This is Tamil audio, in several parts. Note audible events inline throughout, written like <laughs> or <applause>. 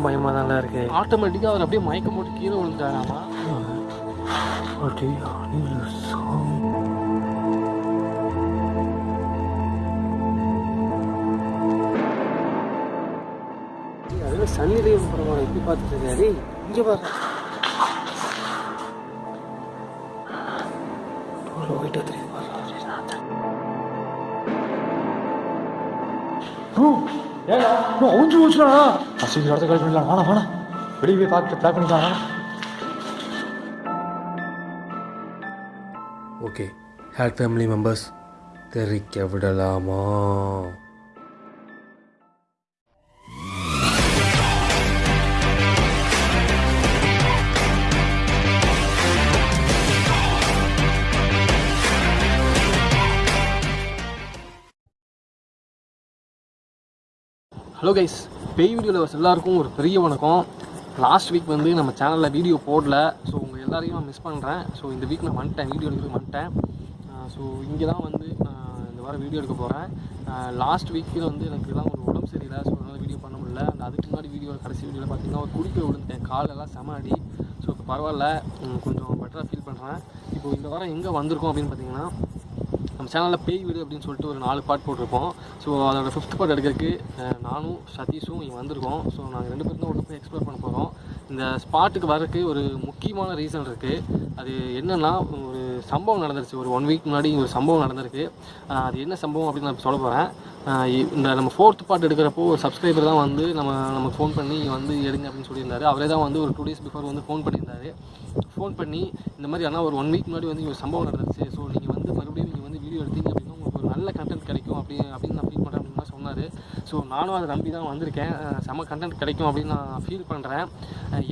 எனக்கும் பயமாக தான்ல இருக்கு. ஆட்டோமேட்டிக்காக அவர் அப்படியே மயக்கம் போட்டு கீழே விழுந்துட்டாராமா? அதில் சன்னிலையும் பரவாயில்ல எப்படி பார்த்துட்டு இருக்காரு இங்கே பாரு. தெரியுது அவுஞ்சு போச்சுடா அசிங்க இடத்த கால் பண்ணிடலாம் வேணா வேணா வெளியே போய் பார்த்து ப்ளாக் பண்ணிக்கலாம் ஓகே ஹேட் ஃபேமிலி மெம்பர்ஸ் தெரிக்க விடலாமா? ஹலோ கைஸ் பேய் வீடியோவில் எல்லாருக்கும் ஒரு பெரிய வணக்கம். லாஸ்ட் வீக் வந்து நம்ம சேனலில் வீடியோ போடல. ஸோ உங்கள் எல்லாரையும் நான் மிஸ் பண்ணுறேன் ஸோ இந்த வீக் நான் வந்துட்டேன். வீடியோ எடுக்க வந்துட்டேன். ஸோ இங்கே தான் வந்து நான் இந்த வாரம் வீடியோ எடுக்க போகிறேன் லாஸ்ட் வீக்கில் வந்து எனக்கு தான் ஒரு உடம்பு சரியில்லை. ஸோ அதனால் வீடியோ பண்ண முடியல. அந்த அதுக்கு முன்னாடி வீடியோ கடைசி வீடியோவில் பார்த்தீங்கன்னா ஒரு குடிக்க விழுந்துட்டேன். காலெல்லாம் செம அடி. ஸோ இப்போ பரவாயில்ல. கொஞ்சம் பெட்டராக ஃபீல் பண்ணுறேன் இப்போ இந்த வாரம் எங்கே வந்திருக்கோம் அப்படின்னு பார்த்தீங்கன்னா நம்ம சேனலில் பேய் வீடு அப்படின்னு சொல்லிட்டு ஒரு நாலு பார்ட் போட்டிருப்போம் ஸோ அதோட ஃபிஃப்த் பார்ட் எடுக்கிறதுக்கு நானும் சதீஷும் இங்கே வந்திருக்கோம். ஸோ நாங்கள் ரெண்டு பேரும் தான் உள்ள போய் எக்ஸ்ப்ளோர் பண்ண போகிறோம் இந்த ஸ்பாட்டுக்கு வரதுக்கு ஒரு முக்கியமான ரீசன் இருக்குது அது என்னென்னா ஒரு சம்பவம் நடந்துருச்சு. ஒரு ஒன் வீக் முன்னாடி ஒரு சம்பவம் நடந்திருக்கு. அது என்ன சம்பவம் அப்படின்னு நான் சொல்ல போகிறேன் இந்த நம்ம ஃபோர்த் பார்ட் எடுக்கிறப்போ ஒரு சப்ஸ்கிரைபர் தான் வந்து நம்ம நமக்கு ஃபோன் பண்ணி வந்து எடுங்க அப்படின்னு சொல்லியிருந்தாரு. அவரே தான் வந்து ஒரு டூ டேஸ் பிஃபோர் வந்து ஃபோன் பண்ணியிருந்தாரு. ஃபோன் பண்ணி இந்த மாதிரி ஆனால் ஒரு ஒன் வீக் முன்னாடி வந்து இங்க ஒரு சம்பவம் நடந்துருச்சு. ஸோ நீங்கள் வந்து மறுபடியும் நீங்கள் வந்து வீடியோ எடுத்தீங்க அப்படின்னா உங்களுக்கு ஒரு நல்ல கண்டென்ட் கிடைக்கும் அப்படி அப்படின்னு நான் ஃபீல் பண்ணுறேன் அப்படின்னு சொன்னார். ஸோ நானும் அதை நம்பி தான் வந்திருக்கேன். செம கண்டென்ட் கிடைக்கும் அப்படின்னு நான் ஃபீல் பண்ணுறேன்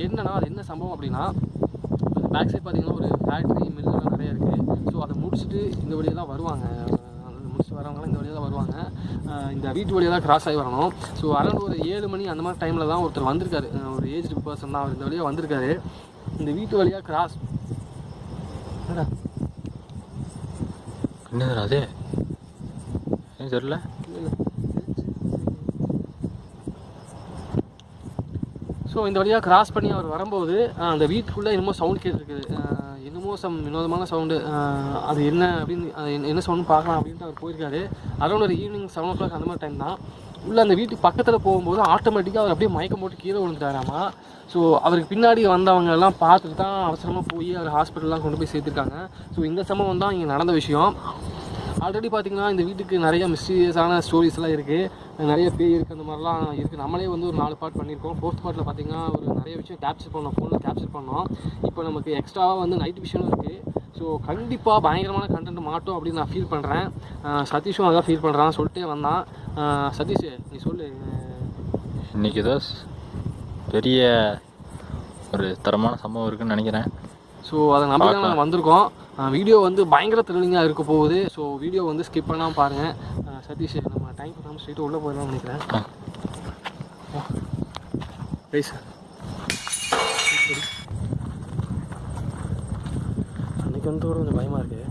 என்னன்னா அது என்ன சம்பவம் அப்படின்னா பேக் சைட் பார்த்தீங்கன்னா ஒரு ஃபேக்ட்ரி மில்லாம் நிறையா இருக்குது ஸோ அதை முடிச்சுட்டு இந்த வழியாக தான் வருவாங்க. முடிச்சுட்டு வரவங்களாம் இந்த வழியாக தான் வருவாங்க. இந்த வீட்டு வழியாக தான் கிராஸ் ஆகி வரணும். ஸோ அரௌண்ட் ஒரு ஏழு மணி அந்த மாதிரி டைமில் தான் ஒருத்தர் வந்திருக்காரு. ஒரு ஏஜ்டு பர்சன் தான் அவர் இந்த வழியாக வந்திருக்காரு. இந்த வீட்டு வழியாக கிராஸ் என்னடா அது? ஏன் தெரியல? ஸோ இந்த வழியாக கிராஸ் பண்ணி அவர் வரும்போது அந்த வீட்டுக்குள்ளே என்னமோ சவுண்ட் கேட்டுருக்குது. என்னமோ சம் வினோதமான சவுண்டு அது என்ன அப்படின்னு அது என்ன- என்ன சவுண்ட் பார்க்கலாம் அப்படின்ட்டு அவர் போயிருக்காரு. அரௌண்ட் ஒரு ஈவினிங் செவன் ஓ கிளாக் அந்த மாதிரி டைம் தான். உள்ளே அந்த வீட்டுக்கு பக்கத்தில் போகும்போது ஆட்டோமேட்டிக்காக அவர் அப்படியே மயக்கம் போட்டு கீழே விழுந்துட்டாராமா. ஸோ அவருக்கு பின்னாடி வந்தவங்க எல்லாம் பார்த்துட்டு தான் அவசரமாக போய் அவர் ஹாஸ்பிட்டல்லாம் கொண்டு போய் சேர்த்துருக்காங்க. ஸோ இந்த சம்பவம் தான் இங்கே நடந்த விஷயம். ஆல்ரெடி பார்த்தீங்கன்னா இந்த வீட்டுக்கு நிறைய மிஸ்டீரியஸான ஸ்டோரிஸ்லாம் இருக்குது நிறைய பேய் இருக்குது அந்த மாதிரிலாம் இருக்குது நம்மளே வந்து ஒரு நாலு பார்ட் பண்ணியிருக்கோம் ஃபோர்த் பார்ட்டில் பார்த்தீங்கன்னா ஒரு நிறைய விஷயம் கேப்சர் பண்ணோம். ஃபோனில் கேப்சர் பண்ணோம். இப்போ நமக்கு எக்ஸ்ட்ராவாக வந்து நைட் விஷனும் இருக்குது ஸோ கண்டிப்பாக பயங்கரமான கண்டென்ட் மாட்டோம் அப்படின்னு நான் ஃபீல் பண்ணுறேன் சதீஷும் அதான் ஃபீல் பண்ணுறான் சொல்லிட்டே வந்தான். சதீஷ் நீ சொல்லு. இன்னைக்கு ஏதோ பெரிய ஒரு தரமான சம்பவம் இருக்குன்னு நினைக்கிறேன். ஸோ அதை நம்பி தான் நாங்கள் வந்திருக்கோம். வீடியோ வந்து பயங்கர த்ரில்லிங்காக இருக்க போகுது. ஸோ வீடியோ வந்து ஸ்கிப் பண்ணாமல் பாருங்கள் சதீஷ் நம்ம டைம் பண்ணாமல் ஸ்ட்ரெயிட்டாக உள்ளே போயிடலாம்னு நினைக்கிறேன். ரைஸ் அன்னைக்கு வந்து கூட கொஞ்சம் பயமாக இருக்கு.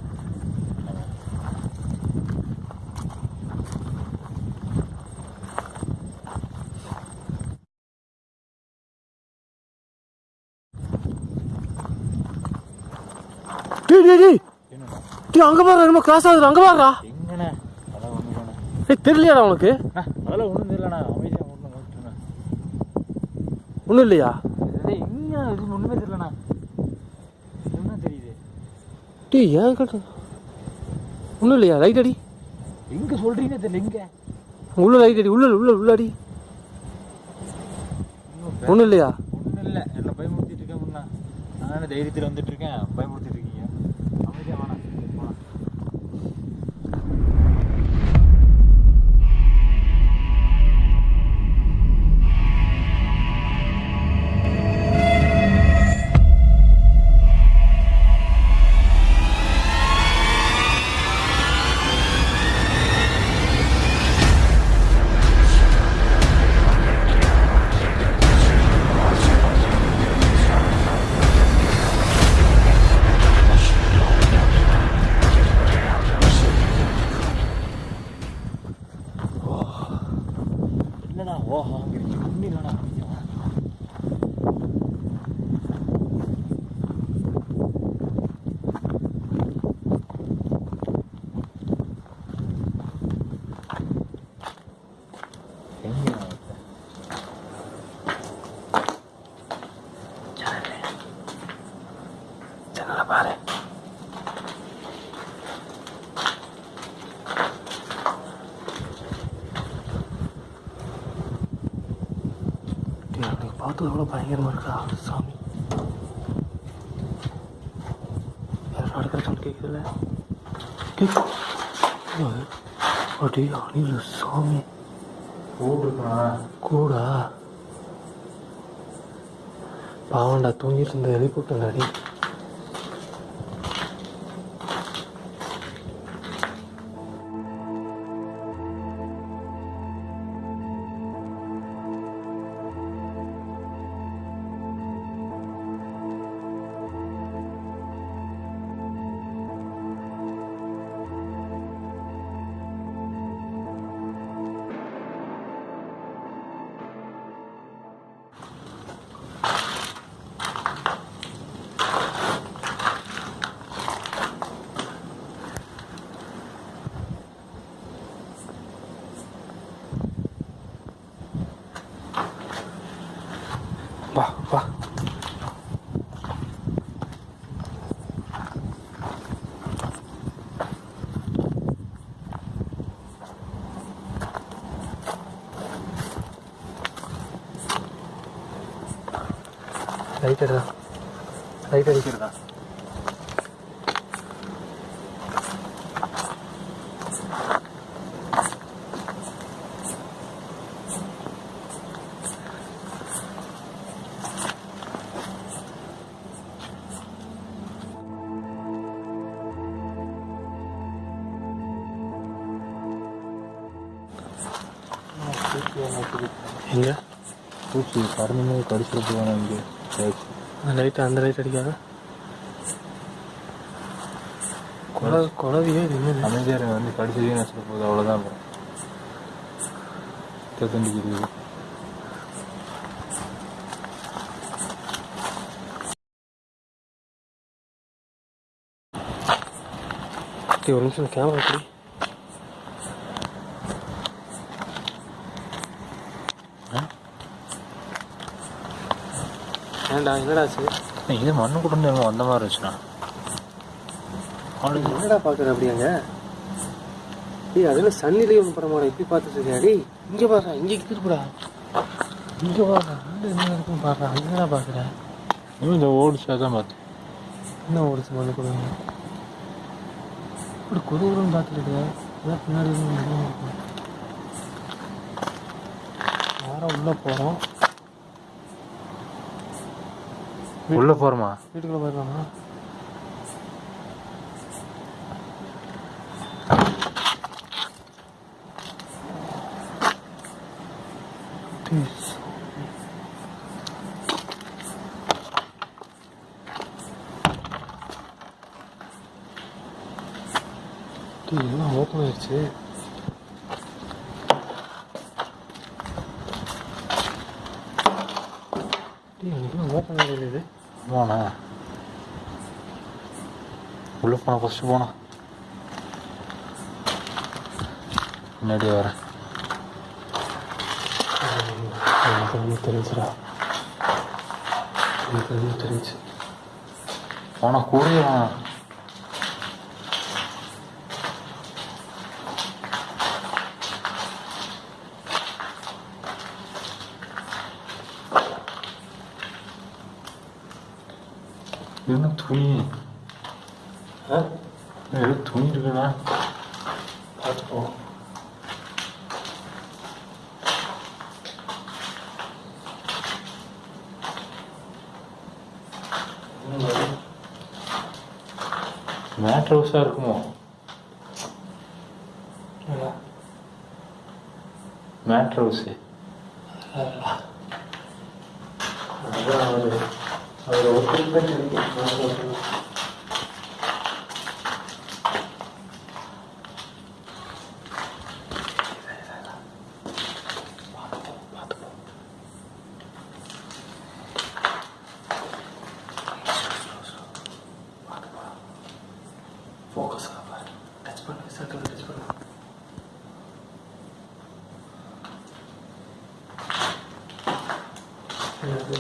டேய் டேய் அங்கே பாரு என்னமோ கிராஸ் ஆகுது அங்கே பாருடா. எங்கண்ணே? ஒன்றும் இல்லைண்ணே. டேய் தெரியலையாடா உனக்கு? அதெல்லாம் ஒன்றும் தெரியலண்ணா. அமைதியாக ஒன்றும் ஓட்டுண்ணே ஒன்றும் இல்லையா? டேய் எங்கே? இது ஒன்றுமே தெரியலண்ணா. என்ன தெரியுது? டேய் ஏன் கட்டு? ஒன்றும் இல்லையா? லைட் அடி. எங்கே சொல்கிறீங்கன்னு தெரியல எங்கே? உள்ள லைட் அடி. உள்ள உள்ள உள்ள அடி. ஒன்றும் இல்லையா? ஒன்றும் இல்லை. என்ன பயமுறுத்திட்டு இருக்கேன் நான் தைரியத்தில் வந்துட்டு இருக்கேன். பயமுறுத்திட்டு இருக்கீங்க. படத்தில் கூட பயங்கரமாக இருக்கா? சாமி. யாரும் நடக்கிற சவுண்ட் கேட்குதுல்ல? கேட்கும் அடி அணில் சாமி. கூடா. பாவண்டா தூங்கிட்டு இருந்த எழுப்பிட்டுண்டாடி வா பூச்சி பறந்து கடிச்சிட போவாங்க இங்கே. அந்த லைட் அந்த லைட் அடிக்காத. குழ குழவியே இது? அமைதியார் வந்து கடிச்சதே நஷ்ட போகுது அவ்வளோதான் அப்புறம் தேத்தண்டிக்கிறது ஓகே ஒரு நிமிஷம் கேமரா எப்படி ஏன்டா என்னடா ஆச்சு இது மண்ணு கூட வந்த மாதிரி இருந்துச்சுண்ணா அவனுக்கு என்னடா பார்க்குற அப்படியாங்க டேய் அதில் சன்னிலே ஒன்று படமாடா இப்படி பார்த்துட்டு இருக்கியா? டேய் இங்கே பாடுறா இங்கே திருப்புடா இங்கே பாடுறா அங்கே என்ன இருக்குன்னு பாடுறா அங்கே என்னடா பார்க்குற இன்னும் இந்த ஓடிச்சா தான் பார்த்தேன். என்ன ஓடிச்சு மண்ணு கொடுங்க. இப்படி குருகுருன்னு பார்த்துட்டு அதான் பின்னாடி இருக்கும். நேரா உள்ளே போகிறோம் உள்ளே போகிறோமா வீட்டுக்குள்ளே போயிடலாமா எல்லாம் ஓப்பன் ஆயிடுச்சு டேய் எனக்கு ஓப்பன் ஆகலையே போண்ணா உள்ளே போனா ஃபஸ்ட்டு போனா முன்னாடி வரேன் எனக்கு ஒன்றும் தெரிஞ்சுடா எனக்கு ஒன்றும் தெரிஞ்சு போனா கூடயே வா என்ன துணி ஆ ஏதோ துணி இருக்குண்ணா பார்த்துப்போம் மேட் ஹவுஸாக இருக்குமோ மேட் ஹவுஸு அவர் அவர் ஒருத்தருக்கு தான் கிடைக்கும் நான் சொல்றேன். ஃபோக்கஸ் ஆகாது டச் பண்ணு சர்க்கிள் டச் பண்ணு தெரியல.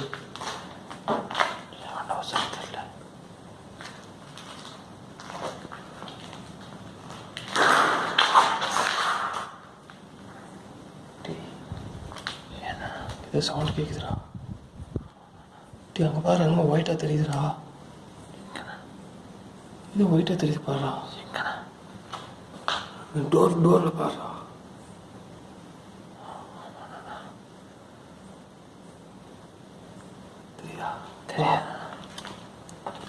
ஏதோ சவுண்ட் கேட்குதுடா டேய் அங்கே பாரு என்னமோ ஒயிட்டாக தெரியுதுடா. இது ஒயிட்டாக தெரியுது பாருடா. டோர் டோரில் பாருடா தெரியுதா தெரியாது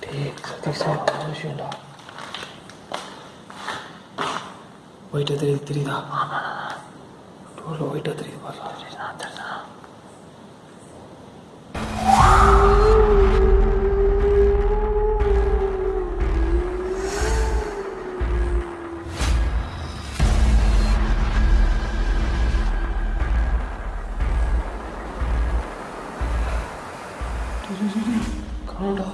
டேய் சதீஷா நல்ல விஷயம்டா ஒயிட்டாக தெரியுது? தெரியுதா? டோரில் ஒயிட்டாக தெரியுது பாருடா. <laughs> தெரியுதா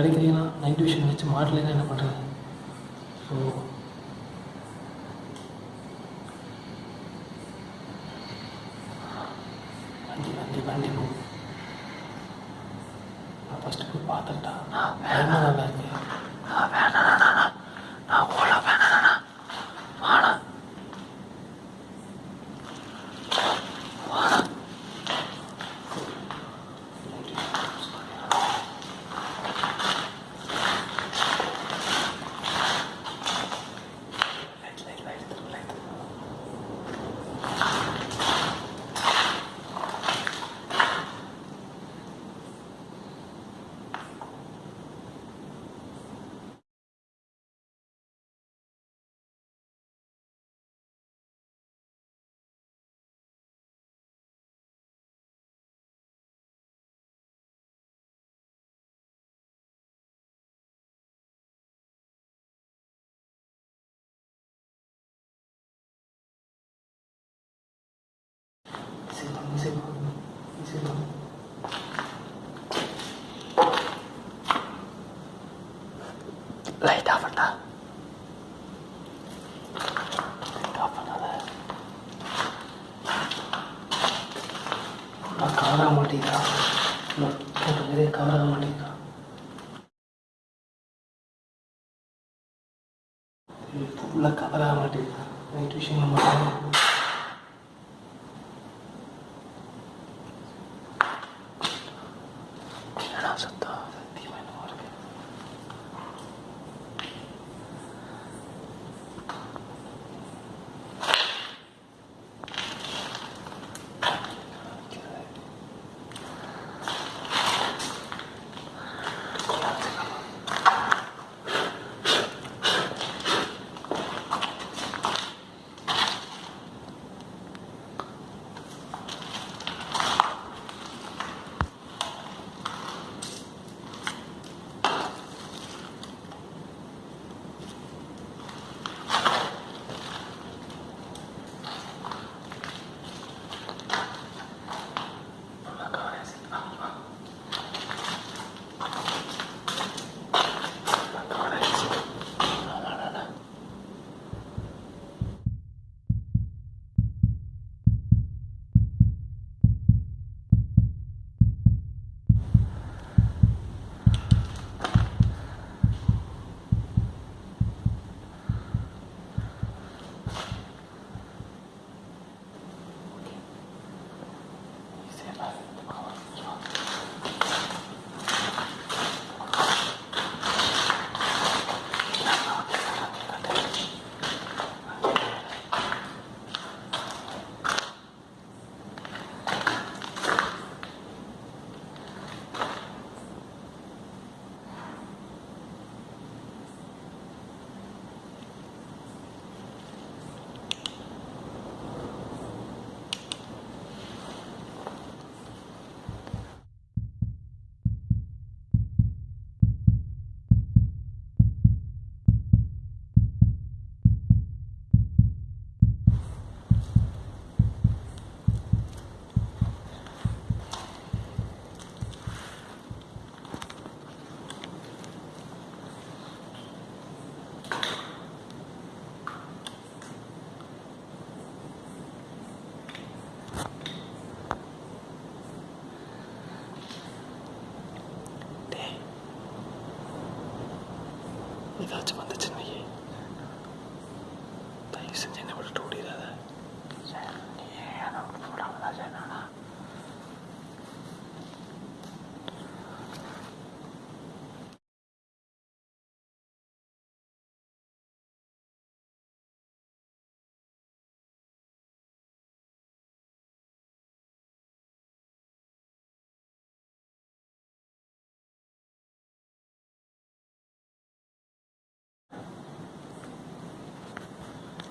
இன்கேஸ் கிடைக்கலைன்னா நைட் விஷன் வச்சு மாட்டலைன்னா என்ன பண்ணுறது ஸோ வண்டி வண்டி வண்டி போ நான் ஃபஸ்ட்டு போய் பார்த்துட்டா பயமாக நல்லா இருக்கு 見せる見せる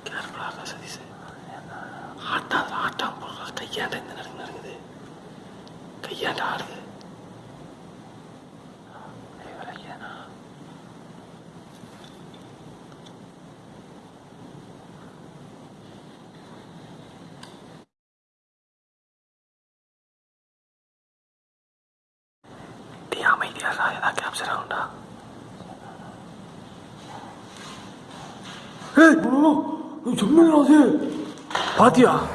கேர்ஃபுல்லாக சதீஷ் அதில் ஆட்டாம் போடுற கையாண்ட இந்த நடக்கு நடக்குது கையாண்ட ஆடுது. ஐயனா அமைதியாக ஏதாவது கேப்சர் ஆகும்டா. ஏய் 정면에 하세요. 바디야.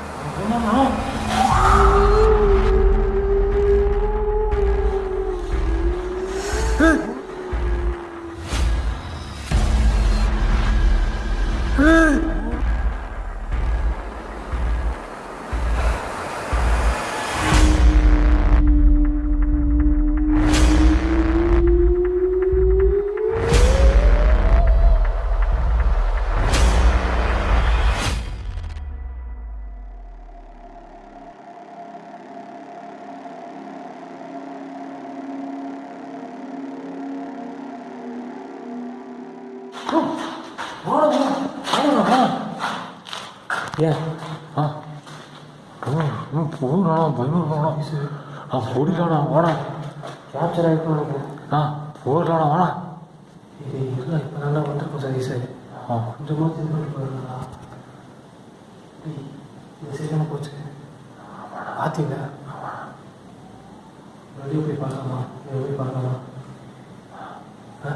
ஏன் ஆ. போகணா பயமா ஆ போடிக்கலாண்ணா வாடா. கேப்சர் ஆகிருக்கணும் ஆ போடலாண்ணா வாடா. இது இல்லை இப்போ நல்லா வந்திருக்கும் சதீஷ் ஆ. கொஞ்சமாக இது பண்ணி போயிருந்தா இது சரியான போச்சு. பார்த்தீங்க வெளியே போய் பார்க்கலாமா வெளியே போய் பார்க்கலாமா ஆ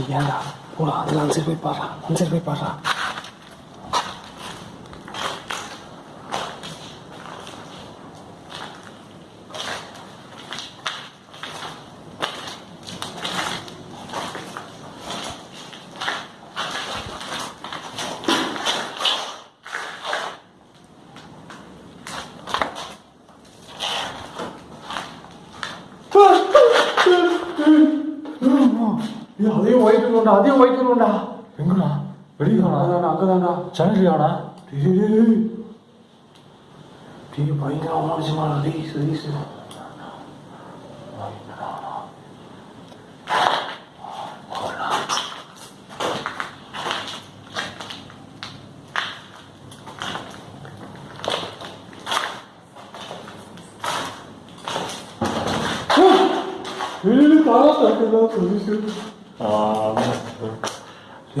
டேய் ஏன்டா போடா அதில் அந்த போய் பாடுறா அந்த போய் பாடுறா 잘려나? 뒤에 뒤에 바이나 오지 마라. 네, 있어 네, 있어. 일일이 따라다 그냥 들으세요. 아, 네. 네,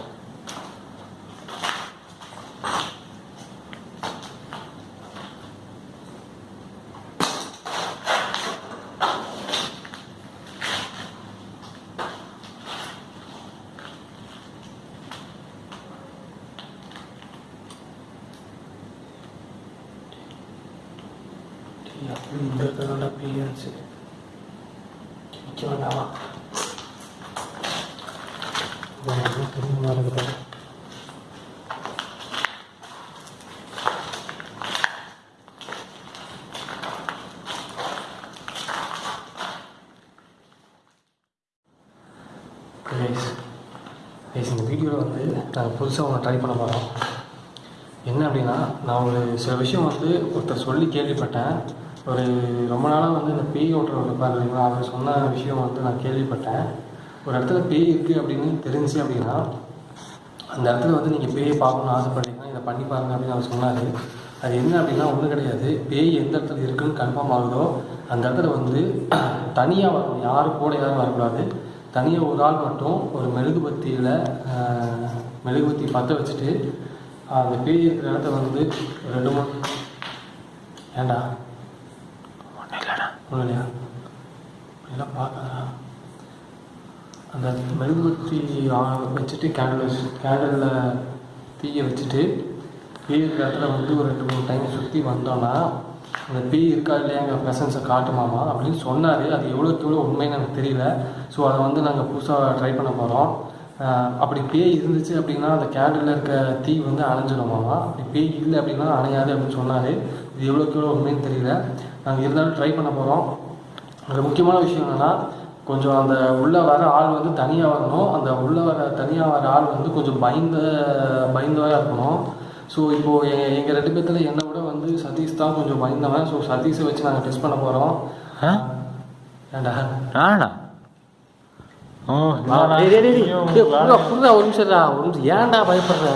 நிற்க வேண்டாமா இந்த வீடியோவில் வந்து நாங்கள் புதுசாக ஒன்று ட்ரை பண்ண போகிறோம் என்ன அப்படின்னா நான் ஒரு சில விஷயம் வந்து ஒருத்தர் சொல்லி கேள்விப்பட்டேன். ஒரு ரொம்ப நாளாக வந்து இந்த பேய் ஓட்டுறவர் இருப்பார் இல்லைங்களா அவர் சொன்ன விஷயம் வந்து நான் கேள்விப்பட்டேன். ஒரு இடத்துல பேய் இருக்குது அப்படின்னு தெரிஞ்சு அப்படின்னா அந்த இடத்துல வந்து நீங்கள் பேயை பார்க்கணும்னு ஆசைப்பட்டீங்கன்னா இதை பண்ணி பாருங்க அப்படின்னு அவர் சொன்னார். அது என்ன அப்படின்னா ஒன்றும் கிடையாது. பேய் எந்த இடத்துல இருக்குன்னு கன்ஃபார்ம் ஆகுதோ அந்த இடத்துல வந்து <clears throat> தனியாக வரணும். யாரும் கூட யாரும் வரக்கூடாது. தனியாக ஒரு ஆள் மட்டும் ஒரு மெழுகுபத்தியில் மெழுகுபத்தி பற்ற வச்சுட்டு அந்த பேய் இருக்கிற இடத்த வந்து ரெண்டு மூணு ஏண்டா? இல்லையா எல்லாம் பார்க்காதா அந்த மெழுகுபத்தி வச்சுட்டு கேண்டில் வச்சு கேண்டலில் தீயை வச்சுட்டு பேய் இருக்கிற இடத்துல வந்து ஒரு ரெண்டு மூணு டைம் சுற்றி வந்தோன்னா அந்த பேய் இருக்கா இல்லையா எங்கள் பெசன்ஸை காட்டுமாமா அப்படின்னு சொன்னார். அது எவ்வளோக்கு எவ்வளோ உண்மைன்னு எனக்கு தெரியல. ஸோ அதை வந்து நாங்கள் புதுசாக ட்ரை பண்ண போகிறோம் அப்படி பேய் இருந்துச்சு அப்படின்னா அந்த கேண்டில் இருக்க தீ வந்து அணைஞ்சிடுமாமா? அப்படி பேய் இல்லை அப்படின்னா அணையாது அப்படின்னு சொன்னார். இது எவ்வளோக்கு எவ்வளோ உண்மைன்னு தெரியல. நாங்கள் இருந்தாலும் ட்ரை பண்ண போகிறோம் ஒரு முக்கியமான விஷயம் என்னென்னா கொஞ்சம் அந்த உள்ளே வர ஆள் வந்து தனியாக வரணும். அந்த உள்ளே வர தனியாக வர ஆள் வந்து கொஞ்சம் பயந்த பயந்தவராக இருக்கணும். ஸோ இப்போது எங்கள் எங்கள் ரெண்டு பேர்த்தில் என்னை விட வந்து சதீஷ் தான் கொஞ்சம் பயந்தவன். ஸோ சதீஷை வச்சு நாங்கள் டெஸ்ட் பண்ண போகிறோம் ஆ? ஏண்டா நானா புர்ரா, ஒரு நிமிஷம்டா, ஒரு நிமிஷம். ஏன்டா பயப்படுற?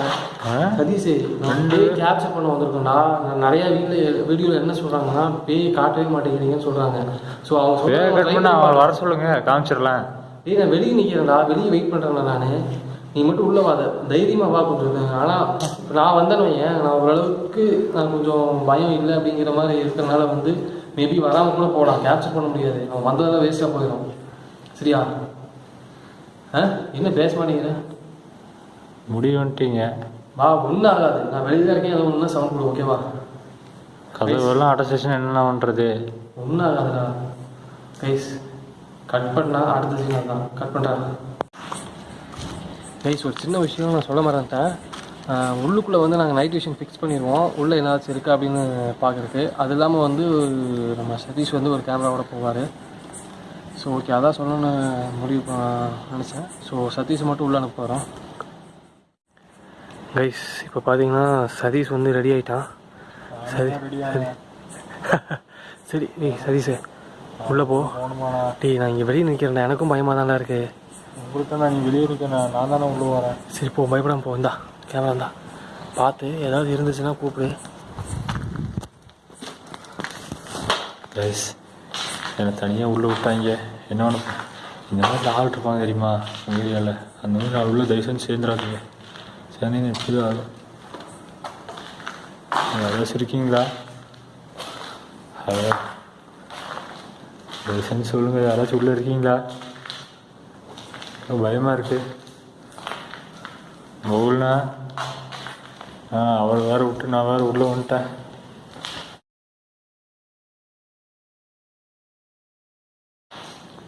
ஆ? சதீஷ் நான் பேய் கேப்சர் பண்ண வந்திருக்கோம்டா நான் நிறைய வீடியோ வீடியோவில் என்ன சொல்கிறாங்கன்னா பேய் காட்டவே மாட்டேங்கிறீங்கன்னு சொல்கிறாங்க ஸோ அவங்க வர சொல்லுங்க. காமிச்சிடலாம். நான் வெளியே நிற்கிறேன்டா வெளியே வெயிட் பண்ணுறேன்டா நான். நீ மட்டும் உள்ளே வாத தைரியமாக வா கொஞ்சம். ஆனால் நான் வந்தேன்னு வையேன். நான் ஓரளவுக்கு நான் கொஞ்சம் பயம் இல்லை அப்படிங்கிற மாதிரி இருக்கிறனால வந்து மேபி வராமல் கூட போகலாம். கேப்சர் பண்ண முடியாது. அவன் வந்ததெல்லாம் வேஸ்ட்டாக போயிடும். சரியா? ஆ? என்ன பேச மாட்டேங்கிற முடிவு வந்துட்டீங்க வா ஒன்றும் ஆகாது. நான் வெளியே தான் இருக்கேன். ஏதோ ஒன்று சவுண்ட் கொடு ஓகேவா கதவெல்லாம் அடைச்சிச்சுன்னா என்ன பண்ணுறது ஒன்றும் ஆகாதுடா. கைஸ் கட் பண்ணா அடுத்த சீன் தான் கட் பண்ணுறாங்க கைஸ் ஒரு சின்ன விஷயம் நான் சொல்ல மறந்துட்டேன். உள்ளுக்குள்ளே வந்து நாங்கள் நைட் விஷன் ஃபிக்ஸ் பண்ணிடுவோம். உள்ளே ஏதாச்சும் இருக்கா அப்படின்னு பார்க்குறதுக்கு. அது இல்லாமல் வந்து நம்ம சதீஷ் வந்து ஒரு கேமராவோட போவார். ஸோ ஓகே அதான் சொல்லணும்னு முடிவு நினச்சேன். ஸோ சதீஷ் மட்டும் உள்ளே அனுப்ப போகிறோம் கைஸ் இப்போ பார்த்தீங்கன்னா சதீஷ் வந்து ரெடி ஆகிட்டான் சரி <laughs> சரி ஏய் சதீஷ் உள்ளே போ. டேய் நான் இங்கே வெளியே நிற்கிறேன்டா எனக்கும் பயமாக தான்டா இருக்கு. உங்களுக்கு நான் நீ வெளியே இருக்க நான் தானே உள்ள வரேன். சரி போ பயப்படாம போ. இந்தா கேமரா இந்தா. பார்த்து ஏதாவது இருந்துச்சுன்னா கூப்பிடு. கைஸ் என்னை தனியாக உள்ளே விட்டாங்க. என்ன பண்ண இந்த மாதிரி ஆள் இருப்பாங்க தெரியுமா? உங்கள் ஏரியாவில் அந்த மாதிரி நான் உள்ள தயவு செஞ்சு சேர்ந்துடாதீங்க. சேர்ந்தீங்க எப்படி ஆகும். யாராச்சும் இருக்கீங்களா ஹலோ. தயவு செஞ்சு சொல்லுங்கள் யாராச்சும் உள்ளே இருக்கீங்களா? பயமாக இருக்கு. பவுல்ண்ணா ஆ அவள் வேறு விட்டு நான் வேறு உள்ளே வந்துட்டேன்.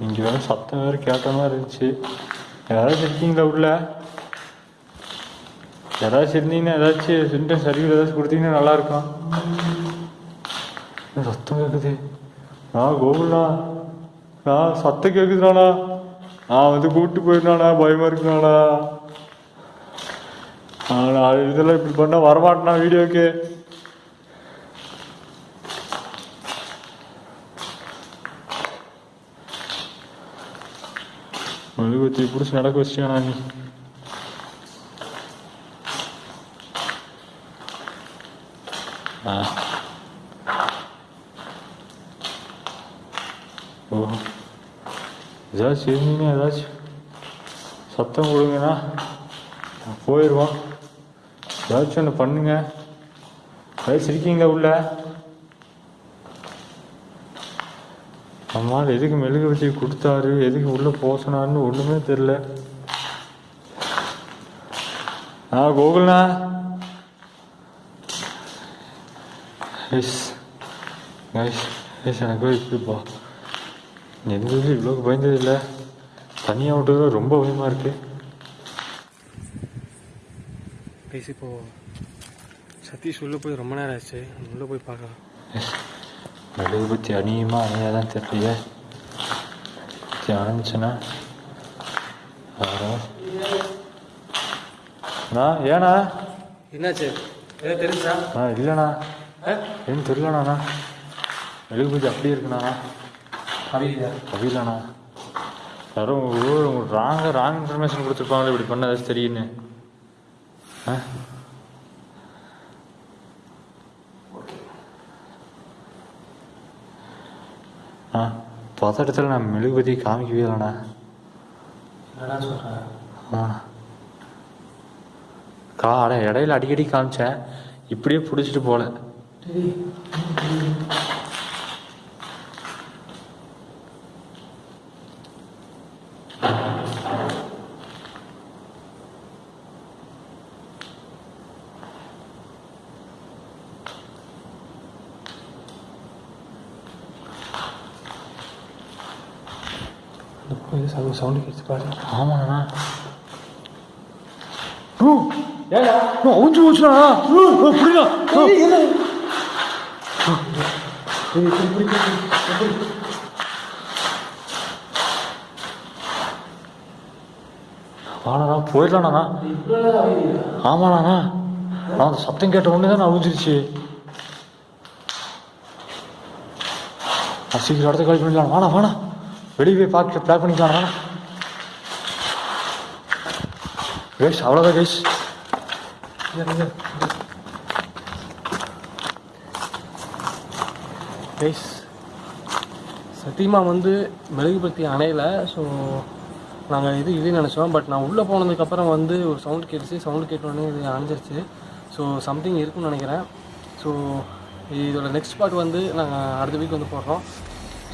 இங்கே வேறு சத்தம் வேறு கேட்ட மாதிரி இருந்துச்சு. யாராச்சும் இருக்கீங்களா உள்ள? யாராச்சும் இருந்தீங்கன்னா ஏதாச்சும் சிம்டம் சர்வீஸ் ஏதாச்சும் கொடுத்தீங்கன்னா நல்லாயிருக்கும் சத்தம் கேட்குது நான் கோகுல்ண்ணா நான் சத்தம் கேட்குதுண்ணா நான் வந்து கூப்பிட்டு போயிருந்தானா? பயமாக இருக்குண்ணா நான் இதெல்லாம் இப்படி பண்ணால் வரமாட்டேனா வீடியோக்கு? மெழுகுவத்தி பிடிச்சி நடக்க வச்சியானா நீ ஓ. ஏதாச்சும் இருந்தீங்கன்னா ஏதாச்சும் சத்தம் கொடுங்கண்ணா. நான் போயிடுவோம் ஏதாச்சும் ஒன்று பண்ணுங்க. ஏதாச்சும் இருக்கீங்களா உள்ள? அம்மா எதுக்கு மெழுகுவத்தி கொடுத்தாரு? எதுக்கு உள்ள போசனாருன்னு ஒண்ணுமே தெரியல. ஆ கோகுல்ண்ணா. எஸ் கைஸ் எஸ் எனக்கு இப்படிப்பா எந்த இது இவ்வளோ பயந்தது இல்லை. தனியாக விட்டது ரொம்ப பயமாக இருக்கு. பேசி இப்போ சதீஷ் உள்ளே போய் ரொம்ப நேரம் ஆச்சு. உள்ளே போய் பார்க்கலாம். எஸ் மெழுகுபத்தி அணியுமா அணியாதான் தெரியலையே பத்தி அணிஞ்சுன்னா அண்ணா ஏண்ணா என்னாச்சு தெரிஞ்சா ஆ இல்லைண்ணா ஏன்னு தெரியலண்ணா மெழுகுபத்தி அப்படியே இருக்குண்ணா அப்படியா அப்படியில்லண்ணா யாரும் உங்களுக்கு ராங்க ராங் இன்ஃபர்மேஷன் கொடுத்துருப்பாங்களே இப்படி பண்ண ஏதாச்சும் தெரியுன்னு ஆ ஆ பதட்டத்தில் நான் மெழுகுபதி காமிக்கவே இல்லைண்ணா என்னடா சொல்கிறேன் ஆ. கா அட இடையில அடிக்கடி காமிச்சேன். இப்படியே பிடிச்சிட்டு போல இந்த பக்கம் இது சவுண்ட் சவுண்டு கேட்டு பாரு ஆமாண்ணா ஓ ஏடா அவுஞ்சு போச்சுண்ணா புரியல வாடா போயிடலாண்ணா ஆமாண்ணா நான் அந்த சத்தம் கேட்ட உடனே தான் அவிஞ்சிருச்சு நான் சீக்கிரம் இடத்த காலி பண்ணிடலாம் வாடா வாடா வெளியே போய் பார்க்க ப்ளாக் பண்ணிக்கலாம் வாடா கைஸ் அவ்வளோதான் கைஸ் கைஸ் சத்தியமா வந்து மெழுகுபத்தி அணையல ஸோ நாங்கள் இது இது நினச்சோம். பட் நான் உள்ளே போனதுக்கப்புறம் வந்து ஒரு சவுண்ட் கேட்டுச்சு. சவுண்ட் கேட்டோடனே இது அணைஞ்சிருச்சு. ஸோ சம்திங் இருக்குன்னு நினைக்கிறேன். ஸோ இதோட நெக்ஸ்ட் பார்ட் வந்து நாங்கள் அடுத்த வீக் வந்து போடுறோம்.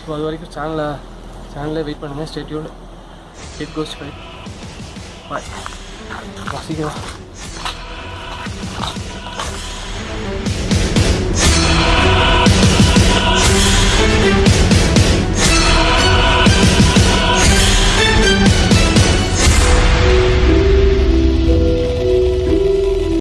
ஸோ அது வரைக்கும் சேனலை சேனலே வெயிட் பண்ணுங்கள் ஸ்டேட்யூட் இட் கோஸ் ஃபைட் பாய் Así que